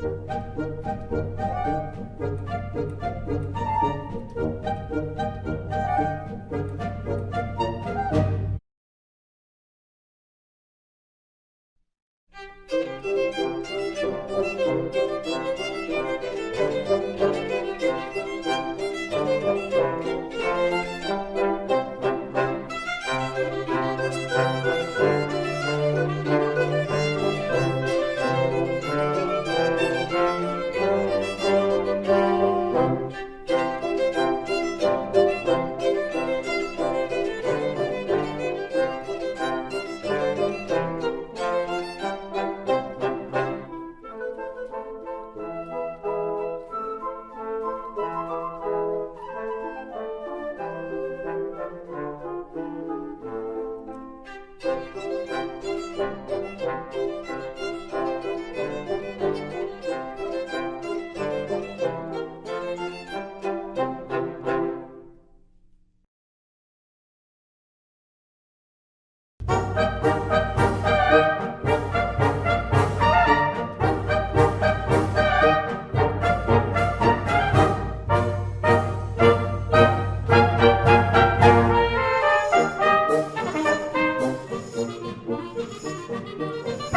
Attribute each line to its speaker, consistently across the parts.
Speaker 1: Thank you. Música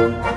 Speaker 2: Thank you.